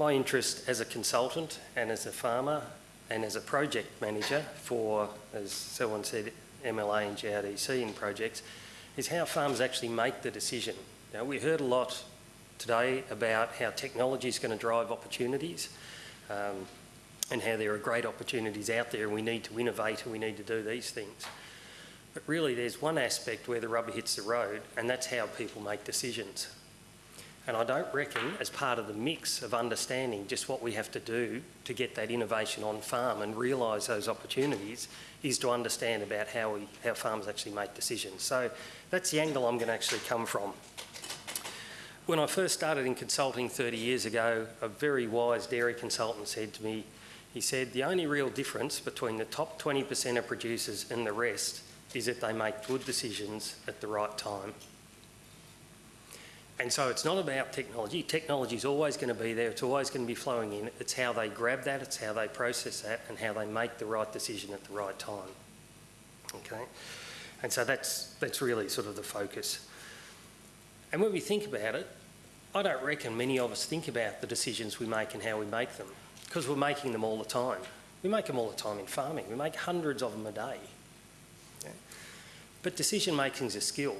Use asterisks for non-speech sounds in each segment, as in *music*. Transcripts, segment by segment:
my interest as a consultant and as a farmer and as a project manager for, as someone said, MLA and GRDC in projects, is how farmers actually make the decision. Now, we heard a lot today about how technology is going to drive opportunities um, and how there are great opportunities out there and we need to innovate and we need to do these things. But really there's one aspect where the rubber hits the road and that's how people make decisions. And I don't reckon as part of the mix of understanding just what we have to do to get that innovation on farm and realise those opportunities is to understand about how, we, how farmers actually make decisions. So that's the angle I'm going to actually come from. When I first started in consulting 30 years ago, a very wise dairy consultant said to me, he said, the only real difference between the top 20% of producers and the rest is that they make good decisions at the right time. And so it's not about technology. Technology is always going to be there. It's always going to be flowing in. It's how they grab that, it's how they process that, and how they make the right decision at the right time. Okay? And so that's, that's really sort of the focus. And when we think about it, I don't reckon many of us think about the decisions we make and how we make them, because we're making them all the time. We make them all the time in farming. We make hundreds of them a day. Okay? But decision making is a skill.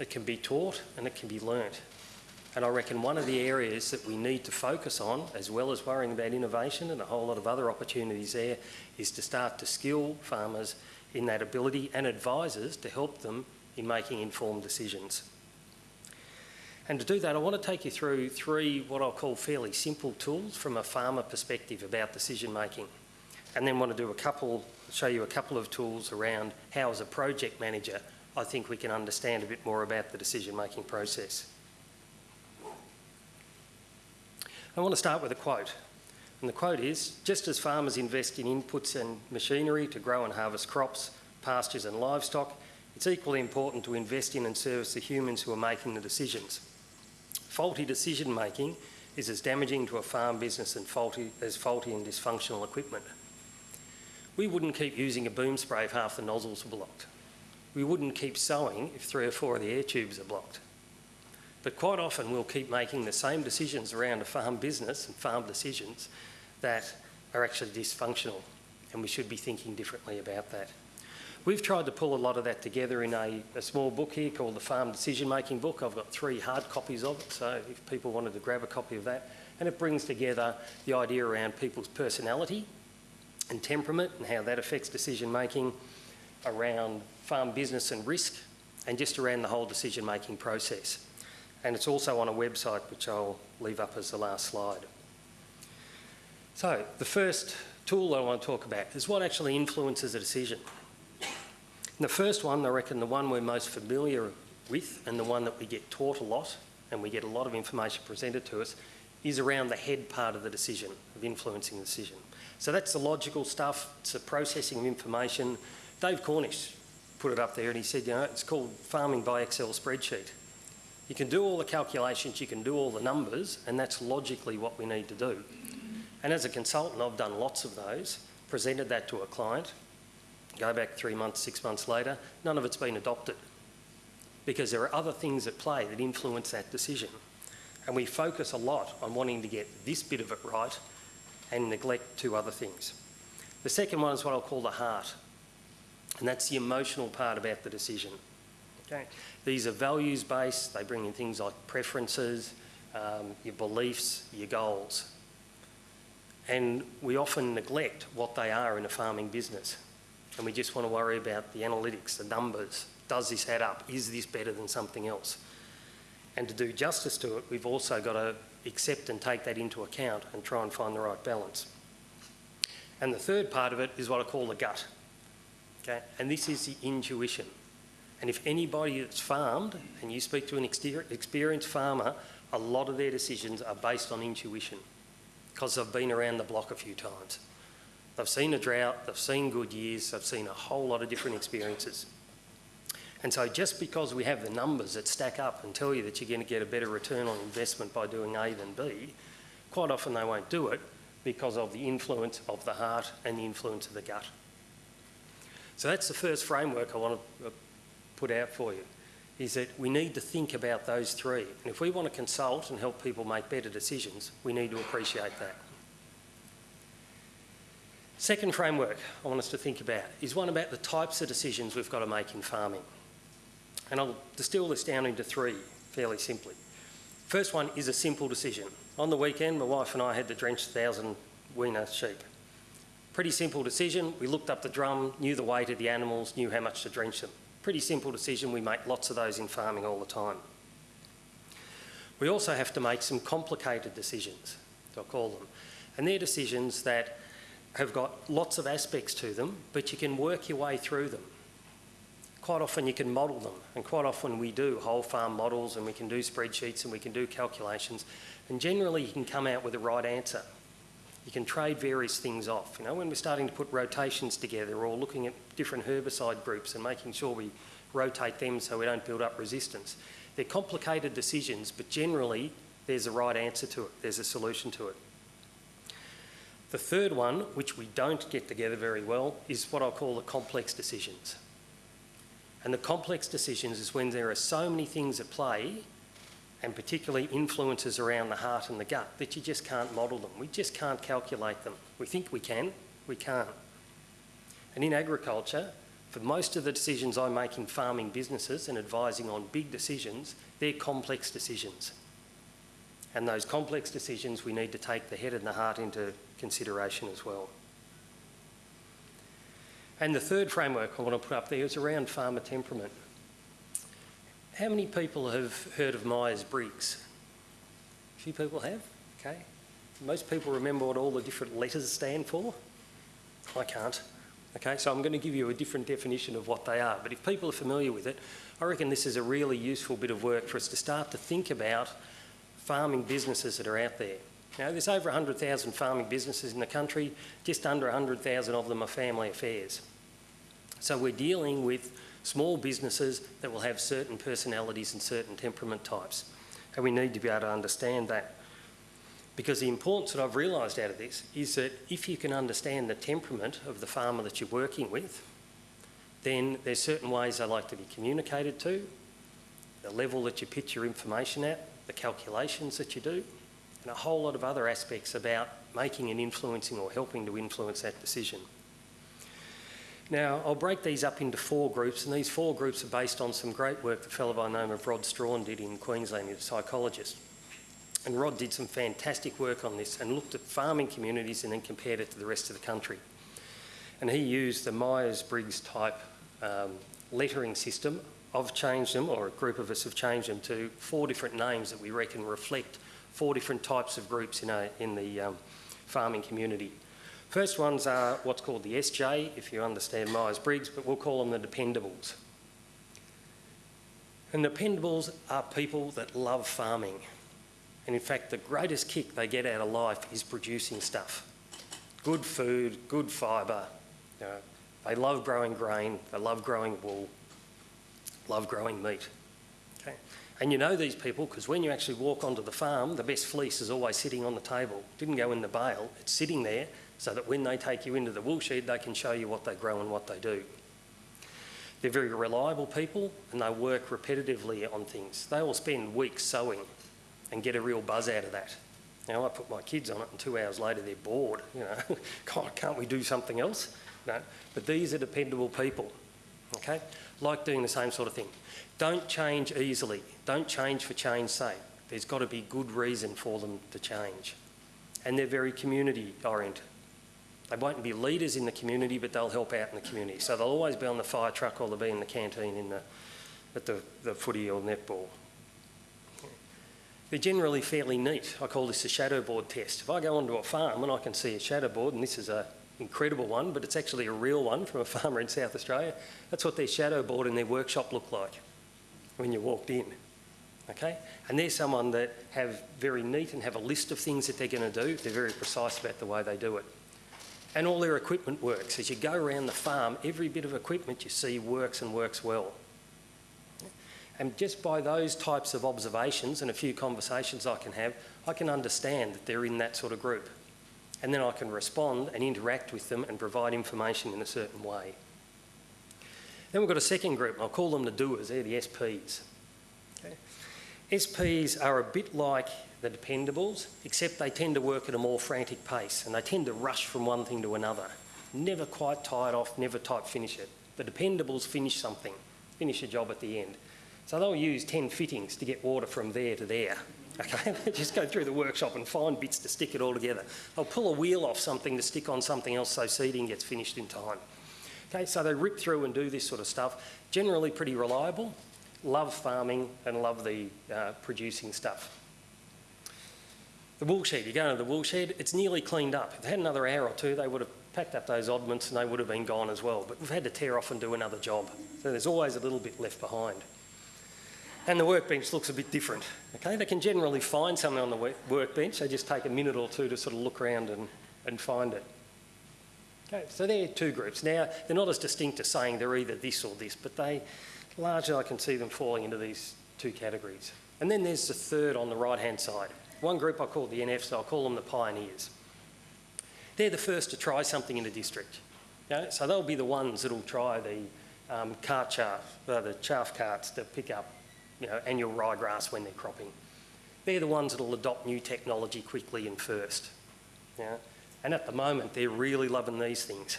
It can be taught and it can be learnt. And I reckon one of the areas that we need to focus on, as well as worrying about innovation and a whole lot of other opportunities there, is to start to skill farmers in that ability and advisors to help them in making informed decisions. And to do that, I want to take you through three what I'll call fairly simple tools from a farmer perspective about decision making. And then want to do a couple, show you a couple of tools around how as a project manager I think we can understand a bit more about the decision-making process. I want to start with a quote. And the quote is, just as farmers invest in inputs and machinery to grow and harvest crops, pastures and livestock, it's equally important to invest in and service the humans who are making the decisions. Faulty decision making is as damaging to a farm business faulty, as faulty and dysfunctional equipment. We wouldn't keep using a boom spray if half the nozzles were blocked we wouldn't keep sowing if three or four of the air tubes are blocked. But quite often we'll keep making the same decisions around a farm business and farm decisions that are actually dysfunctional and we should be thinking differently about that. We've tried to pull a lot of that together in a, a, small book here called the Farm Decision Making Book. I've got three hard copies of it, so if people wanted to grab a copy of that. And it brings together the idea around people's personality and temperament and how that affects decision making, around farm business and risk, and just around the whole decision-making process. And it's also on a website, which I'll leave up as the last slide. So the first tool I want to talk about is what actually influences a decision. And the first one, I reckon the one we're most familiar with and the one that we get taught a lot and we get a lot of information presented to us is around the head part of the decision, of influencing the decision. So that's the logical stuff, it's the processing of information, Dave Cornish put it up there and he said, you know, it's called farming by Excel spreadsheet. You can do all the calculations, you can do all the numbers, and that's logically what we need to do. And as a consultant, I've done lots of those, presented that to a client, go back three months, six months later, none of it's been adopted because there are other things at play that influence that decision. And we focus a lot on wanting to get this bit of it right and neglect two other things. The second one is what I'll call the heart. And that's the emotional part about the decision. Okay? These are values-based. They bring in things like preferences, um, your beliefs, your goals. And we often neglect what they are in a farming business. And we just want to worry about the analytics, the numbers. Does this add up? Is this better than something else? And to do justice to it, we've also got to accept and take that into account and try and find the right balance. And the third part of it is what I call the gut. Okay? And this is the intuition. And if anybody that's farmed, and you speak to an experienced farmer, a lot of their decisions are based on intuition because they've been around the block a few times. They've seen a drought, they've seen good years, they've seen a whole lot of different experiences. And so just because we have the numbers that stack up and tell you that you're going to get a better return on investment by doing A than B, quite often they won't do it because of the influence of the heart and the influence of the gut. So that's the first framework I want to uh, put out for you. is that we need to think about those three. And if we want to consult and help people make better decisions, we need to appreciate that. Second framework I want us to think about is one about the types of decisions we've got to make in farming. And I'll distill this down into three fairly simply. First one is a simple decision. On the weekend, my wife and I had to drench 1,000 weaner sheep. Pretty simple decision. We looked up the drum, knew the weight of the animals, knew how much to drench them. Pretty simple decision. We make lots of those in farming all the time. We also have to make some complicated decisions, I'll call them. And they're decisions that have got lots of aspects to them, but you can work your way through them. Quite often you can model them, and quite often we do whole farm models and we can do spreadsheets and we can do calculations, and generally you can come out with the right answer. You can trade various things off. You know, when we're starting to put rotations together or looking at different herbicide groups and making sure we rotate them so we don't build up resistance. They're complicated decisions, but generally there's a right answer to it, there's a solution to it. The third one, which we don't get together very well, is what I'll call the complex decisions. And the complex decisions is when there are so many things at play, and particularly influences around the heart and the gut, that you just can't model them. We just can't calculate them. We think we can, we can't. And in agriculture, for most of the decisions I make in farming businesses and advising on big decisions, they're complex decisions. And those complex decisions, we need to take the head and the heart into consideration as well. And the third framework I want to put up there is around farmer temperament. How many people have heard of Myers-Briggs? A few people have, okay. Most people remember what all the different letters stand for. I can't. Okay, so I'm going to give you a different definition of what they are. But if people are familiar with it, I reckon this is a really useful bit of work for us to start to think about farming businesses that are out there. Now, there's over 100,000 farming businesses in the country, just under 100,000 of them are family affairs. So we're dealing with small businesses that will have certain personalities and certain temperament types. And we need to be able to understand that. Because the importance that I've realised out of this is that if you can understand the temperament of the farmer that you're working with, then there's certain ways they like to be communicated to, the level that you pitch your information at, the calculations that you do, and a whole lot of other aspects about making and influencing or helping to influence that decision. Now, I'll break these up into four groups, and these four groups are based on some great work the fellow by the name of Rod Straughan did in Queensland, he's a psychologist. And Rod did some fantastic work on this and looked at farming communities and then compared it to the rest of the country. And he used the Myers-Briggs type um, lettering system. I've changed them, or a group of us have changed them to four different names that we reckon reflect four different types of groups in, a, in the um, farming community. First ones are what's called the SJ, if you understand Myers-Briggs, but we'll call them the dependables. And the dependables are people that love farming. And in fact, the greatest kick they get out of life is producing stuff. Good food, good fibre. You know, they love growing grain, they love growing wool, love growing meat. Okay? And you know these people because when you actually walk onto the farm, the best fleece is always sitting on the table. It didn't go in the bale, it's sitting there so that when they take you into the wool shed, they can show you what they grow and what they do. They're very reliable people and they work repetitively on things. They will spend weeks sowing and get a real buzz out of that. Now, I put my kids on it and two hours later they're bored. You know, *laughs* God, can't we do something else? No, but these are dependable people, okay? Like doing the same sort of thing. Don't change easily. Don't change for change's sake. There's got to be good reason for them to change. And they're very community oriented. They won't be leaders in the community, but they'll help out in the community. So they'll always be on the fire truck or they'll be in the canteen in the, at the, the footy or netball. They're generally fairly neat. I call this a shadow board test. If I go onto a farm and I can see a shadow board, and this is an incredible one, but it's actually a real one from a *laughs* farmer in South Australia, that's what their shadow board in their workshop looked like when you walked in. Okay? And they're someone that have very neat and have a list of things that they're going to do. They're very precise about the way they do it. And all their equipment works. As you go around the farm, every bit of equipment you see works and works well. And just by those types of observations and a few conversations I can have, I can understand that they're in that sort of group. And then I can respond and interact with them and provide information in a certain way. Then we've got a second group, I'll call them the doers, they're the SPs. Okay. SPs are a bit like the dependables, except they tend to work at a more frantic pace and they tend to rush from one thing to another. Never quite tie it off, never type finish it. The dependables finish something, finish a job at the end. So they'll use 10 fittings to get water from there to there. Okay, *laughs* just go through the workshop and find bits to stick it all together. They'll pull a wheel off something to stick on something else so seeding gets finished in time. Okay, so they rip through and do this sort of stuff. Generally pretty reliable, love farming and love the uh, producing stuff. The wool shed, you go into the wool shed, it's nearly cleaned up. If they had another hour or two, they would have packed up those oddments and they would have been gone as well. But we've had to tear off and do another job. So there's always a little bit left behind. And the workbench looks a bit different. Okay, they can generally find something on the workbench. They just take a minute or two to sort of look around and, and find it. Okay, so they're two groups. Now, they're not as distinct as saying they're either this or this, but they largely I can see them falling into these two categories. And then there's the third on the right-hand side. One group I call the NFs, I'll call them the pioneers. They're the first to try something in a district. Okay? So they'll be the ones that'll try the um, cart chaff, uh, the chaff carts to pick up you know, annual ryegrass when they're cropping. They're the ones that'll adopt new technology quickly and first. Yeah? And at the moment, they're really loving these things.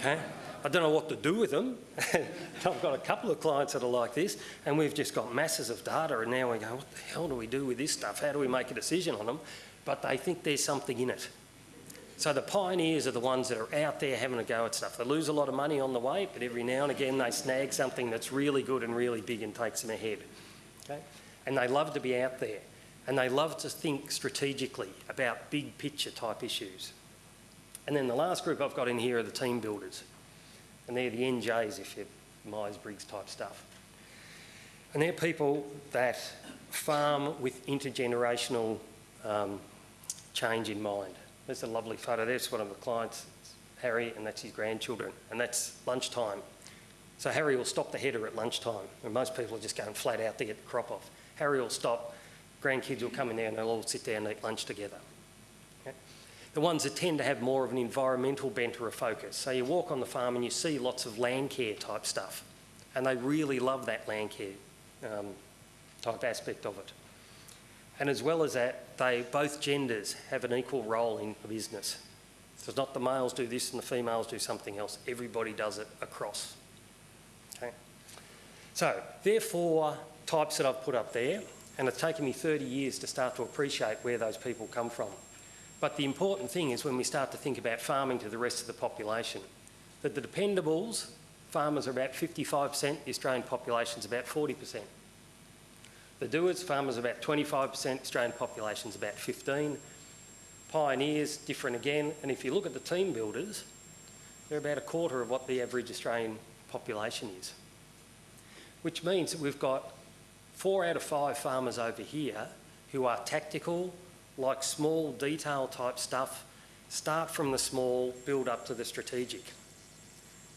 Okay? I don't know what to do with them. *laughs* I've got a couple of clients that are like this, and we've just got masses of data, and now we go, what the hell do we do with this stuff? How do we make a decision on them? But they think there's something in it. So the pioneers are the ones that are out there having a go at stuff. They lose a lot of money on the way, but every now and again they snag something that's really good and really big and takes them ahead. Okay? And they love to be out there. And they love to think strategically about big picture type issues. And then the last group I've got in here are the team builders. And they're the NJs if you're Myers-Briggs type stuff. And they're people that farm with intergenerational um, change in mind. There's a lovely photo. There's one of the clients, Harry, and that's his grandchildren. And that's lunchtime. So Harry will stop the header at lunchtime. And most people are just going flat out to get the crop off. Harry will stop, grandkids will come in there and they'll all sit down and eat lunch together the ones that tend to have more of an environmental bent or a focus. So you walk on the farm and you see lots of land care type stuff, and they really love that land care um, type aspect of it. And as well as that, they both genders have an equal role in the business. So it's not the males do this and the females do something else. Everybody does it across. Okay. So they're four types that I've put up there, and it's taken me 30 years to start to appreciate where those people come from. But the important thing is when we start to think about farming to the rest of the population, that the dependables, farmers are about 55%, the Australian population is about 40%. The doers, farmers are about 25%, Australian population is about 15. Pioneers, different again. And if you look at the team builders, they're about a quarter of what the average Australian population is. Which means that we've got four out of five farmers over here who are tactical, like small detail type stuff, start from the small, build up to the strategic.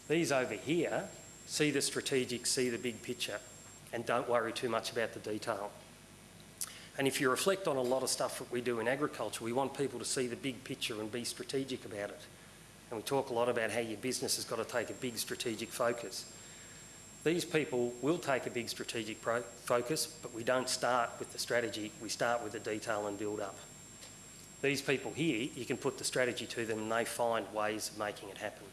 These over here see the strategic, see the big picture, and don't worry too much about the detail. And if you reflect on a lot of stuff that we do in agriculture, we want people to see the big picture and be strategic about it. And we talk a lot about how your business has got to take a big strategic focus. These people will take a big strategic focus, but we don't start with the strategy, we start with the detail and build up. These people here, you can put the strategy to them and they find ways of making it happen.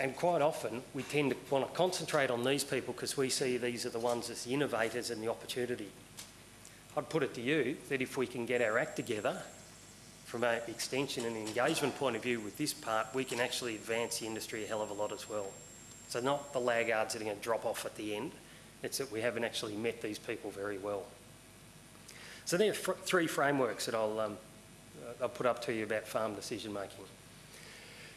And quite often, we tend to want to concentrate on these people because we see these are the ones as the innovators and the opportunity. I'd put it to you that if we can get our act together from an extension and engagement point of view with this part, we can actually advance the industry a hell of a lot as well. So not the laggards that are going to drop off at the end, it's that we haven't actually met these people very well. So there are three frameworks that I'll, um, I'll put up to you about farm decision making.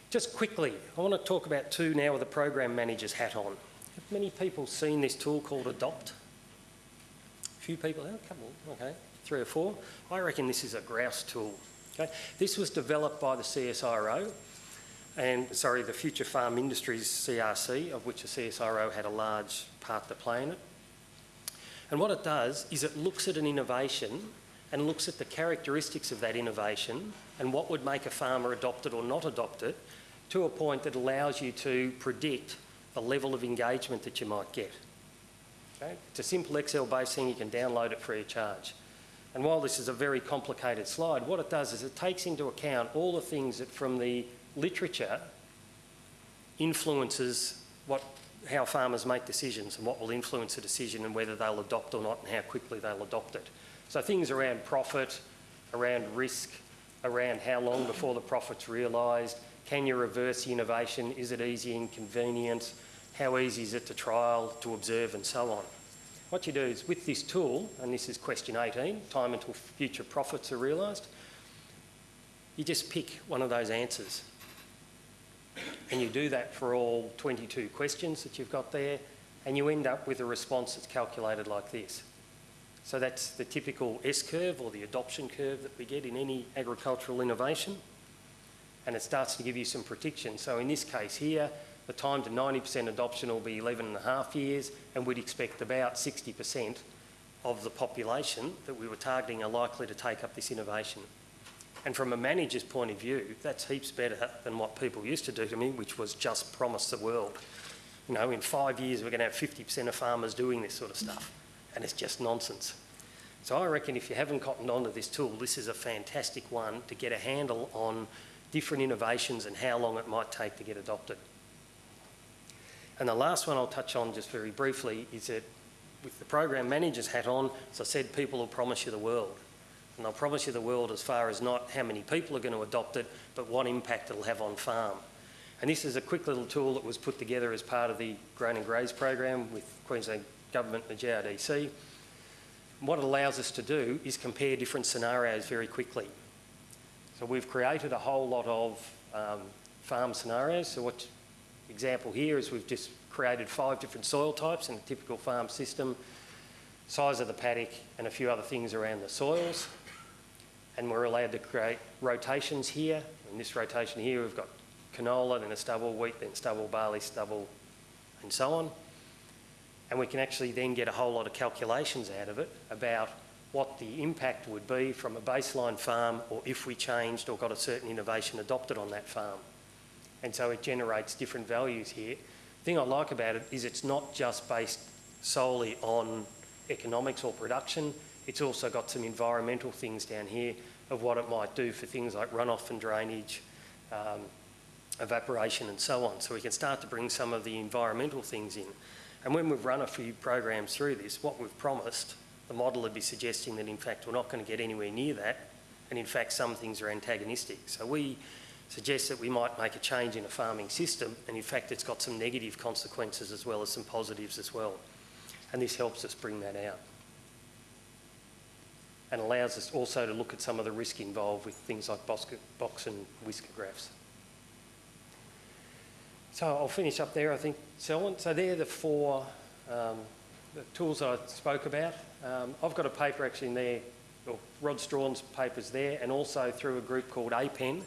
Just quickly, I want to talk about two now with the program manager's hat on. Have many people seen this tool called Adopt? A few people, oh, a couple, okay, three or four. I reckon this is a grouse tool. Okay? This was developed by the CSIRO and, sorry, the Future Farm Industries CRC, of which the CSIRO had a large part to play in it. And what it does is it looks at an innovation and looks at the characteristics of that innovation and what would make a farmer adopt it or not adopt it to a point that allows you to predict the level of engagement that you might get. Okay? It's a simple Excel-based thing, you can download it free of charge. And while this is a very complicated slide, what it does is it takes into account all the things that from the literature influences what, how farmers make decisions and what will influence a decision and whether they'll adopt or not and how quickly they'll adopt it. So things around profit, around risk, around how long before the profit's realised, can you reverse innovation, is it easy and convenient, how easy is it to trial, to observe and so on. What you do is with this tool, and this is question 18, time until future profits are realised, you just pick one of those answers. And you do that for all 22 questions that you've got there, and you end up with a response that's calculated like this. So that's the typical S-curve or the adoption curve that we get in any agricultural innovation. And it starts to give you some prediction. So in this case here, the time to 90% adoption will be 11 and a half years, and we'd expect about 60% of the population that we were targeting are likely to take up this innovation. And from a manager's point of view, that's heaps better than what people used to do to me, which was just promise the world. You know, in five years, we're going to have 50% of farmers doing this sort of stuff. And it's just nonsense. So I reckon if you haven't cottoned onto this tool, this is a fantastic one to get a handle on different innovations and how long it might take to get adopted. And the last one I'll touch on just very briefly is that with the program manager's hat on, as I said, people will promise you the world. And they'll promise you the world as far as not how many people are going to adopt it, but what impact it'll have on farm. And this is a quick little tool that was put together as part of the Grain and Graze program with Queensland Government and the GRDC. What it allows us to do is compare different scenarios very quickly. So we've created a whole lot of um, farm scenarios. So what example here is we've just created five different soil types in a typical farm system, size of the paddock and a few other things around the soils and we're allowed to create rotations here. In this rotation here, we've got canola, then a stubble, wheat, then stubble, barley, stubble, and so on. And we can actually then get a whole lot of calculations out of it about what the impact would be from a baseline farm or if we changed or got a certain innovation adopted on that farm. And so it generates different values here. The thing I like about it is it's not just based solely on economics or production, it's also got some environmental things down here of what it might do for things like runoff and drainage, um, evaporation and so on. So we can start to bring some of the environmental things in. And when we've run a few programs through this, what we've promised, the model would be suggesting that in fact we're not going to get anywhere near that. And in fact, some things are antagonistic. So we suggest that we might make a change in a farming system. And in fact, it's got some negative consequences as well as some positives as well. And this helps us bring that out and allows us also to look at some of the risk involved with things like box and whisker graphs. So I'll finish up there, I think, Selwyn. So they're the four um, the tools I spoke about. Um, I've got a paper actually in there, or Rod Straughan's paper's there, and also through a group called APEN,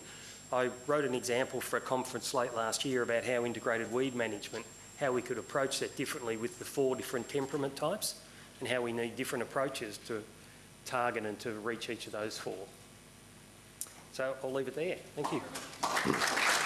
I wrote an example for a conference late last year about how integrated weed management, how we could approach that differently with the four different temperament types, and how we need different approaches to target and to reach each of those four. So I'll leave it there. Thank you.